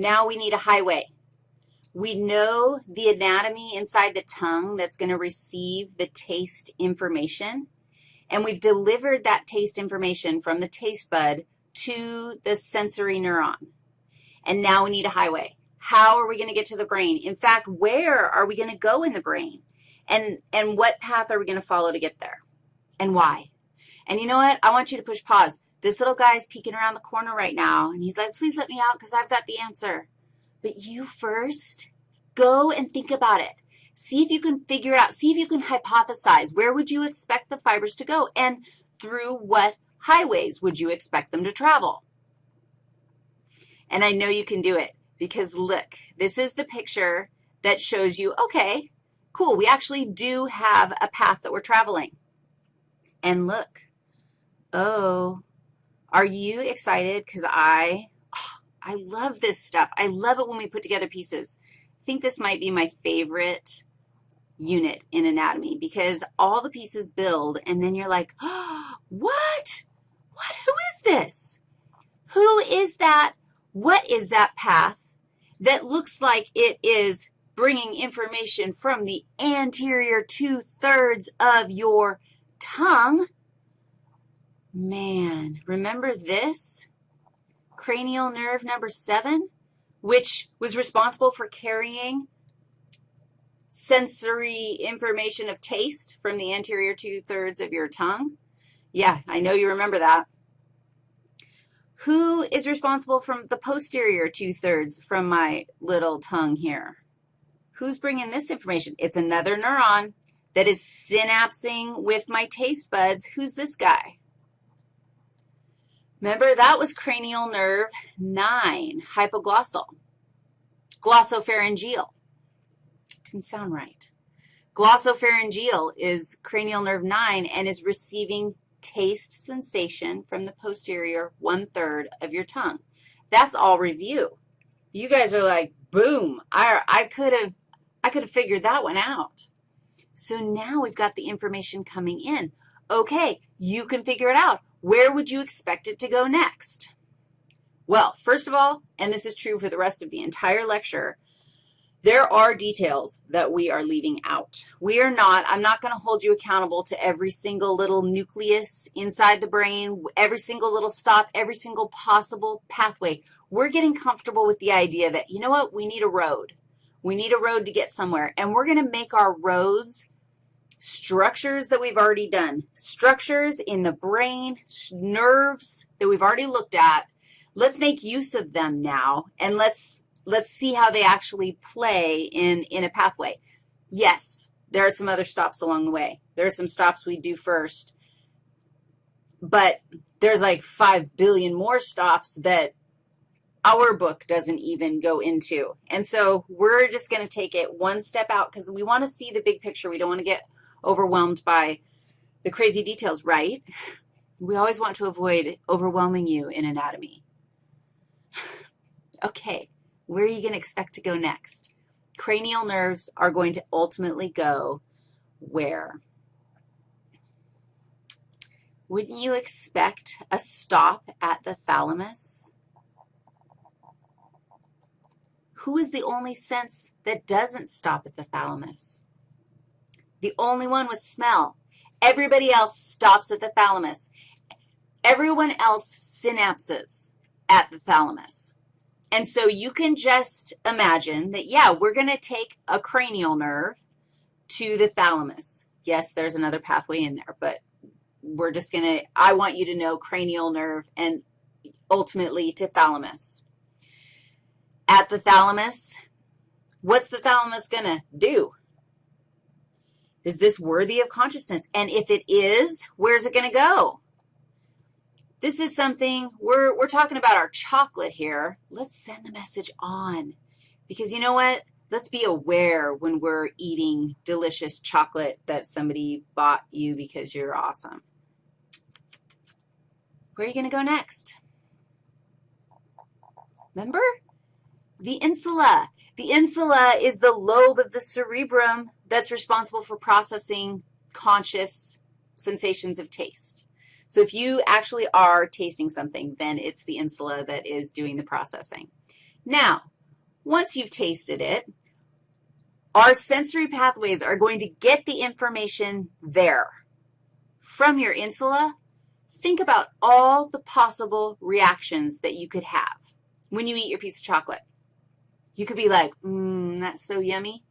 Now we need a highway. We know the anatomy inside the tongue that's going to receive the taste information, and we've delivered that taste information from the taste bud to the sensory neuron. And now we need a highway. How are we going to get to the brain? In fact, where are we going to go in the brain? And, and what path are we going to follow to get there? And why? And you know what? I want you to push pause. This little guy is peeking around the corner right now, and he's like, please let me out because I've got the answer. But you first go and think about it. See if you can figure it out. See if you can hypothesize. Where would you expect the fibers to go? And through what highways would you expect them to travel? And I know you can do it because look, this is the picture that shows you, okay, cool, we actually do have a path that we're traveling. And look, oh, are you excited? Because I, oh, I love this stuff. I love it when we put together pieces. I think this might be my favorite unit in anatomy because all the pieces build, and then you're like, oh, what? What? Who is this? Who is that? What is that path that looks like it is bringing information from the anterior two-thirds of your tongue? Man, remember this? Cranial nerve number seven, which was responsible for carrying sensory information of taste from the anterior two-thirds of your tongue. Yeah, I know you remember that. Who is responsible from the posterior two-thirds from my little tongue here? Who's bringing this information? It's another neuron that is synapsing with my taste buds. Who's this guy? Remember, that was cranial nerve 9, hypoglossal. Glossopharyngeal. Didn't sound right. Glossopharyngeal is cranial nerve 9 and is receiving taste sensation from the posterior one-third of your tongue. That's all review. You guys are like, boom, I, I could have I could have figured that one out. So now we've got the information coming in. Okay, you can figure it out. Where would you expect it to go next? Well, first of all, and this is true for the rest of the entire lecture, there are details that we are leaving out. We are not, I'm not going to hold you accountable to every single little nucleus inside the brain, every single little stop, every single possible pathway. We're getting comfortable with the idea that, you know what, we need a road. We need a road to get somewhere, and we're going to make our roads structures that we've already done, structures in the brain, nerves that we've already looked at. Let's make use of them now, and let's, let's see how they actually play in, in a pathway. Yes, there are some other stops along the way. There are some stops we do first, but there's like 5 billion more stops that our book doesn't even go into. And so we're just going to take it one step out because we want to see the big picture. We don't want to get overwhelmed by the crazy details, right? We always want to avoid overwhelming you in anatomy. okay, where are you going to expect to go next? Cranial nerves are going to ultimately go where? Wouldn't you expect a stop at the thalamus? Who is the only sense that doesn't stop at the thalamus? The only one was smell. Everybody else stops at the thalamus. Everyone else synapses at the thalamus. And so you can just imagine that, yeah, we're going to take a cranial nerve to the thalamus. Yes, there's another pathway in there, but we're just going to, I want you to know cranial nerve and ultimately to thalamus. At the thalamus, what's the thalamus going to do? Is this worthy of consciousness? And if it is, where's it going to go? This is something, we're, we're talking about our chocolate here. Let's send the message on because you know what? Let's be aware when we're eating delicious chocolate that somebody bought you because you're awesome. Where are you going to go next? Remember? The insula. The insula is the lobe of the cerebrum that's responsible for processing conscious sensations of taste. So if you actually are tasting something, then it's the insula that is doing the processing. Now, once you've tasted it, our sensory pathways are going to get the information there. From your insula, think about all the possible reactions that you could have when you eat your piece of chocolate. You could be like, mmm, that's so yummy.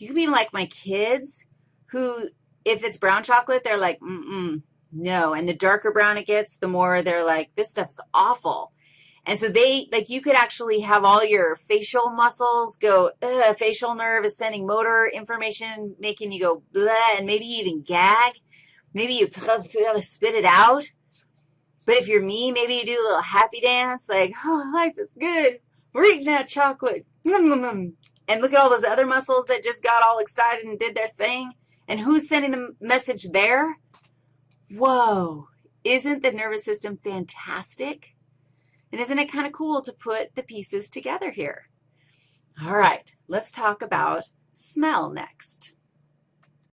You could be like my kids who, if it's brown chocolate, they're like, mm-mm, no. And the darker brown it gets, the more they're like, this stuff's awful. And so they, like you could actually have all your facial muscles go, facial nerve is sending motor information, making you go blah, and maybe even gag. Maybe you spit it out. But if you're me, maybe you do a little happy dance, like, oh, life is good. We're eating that chocolate. And look at all those other muscles that just got all excited and did their thing. And who's sending the message there? Whoa, isn't the nervous system fantastic? And isn't it kind of cool to put the pieces together here? All right, let's talk about smell next.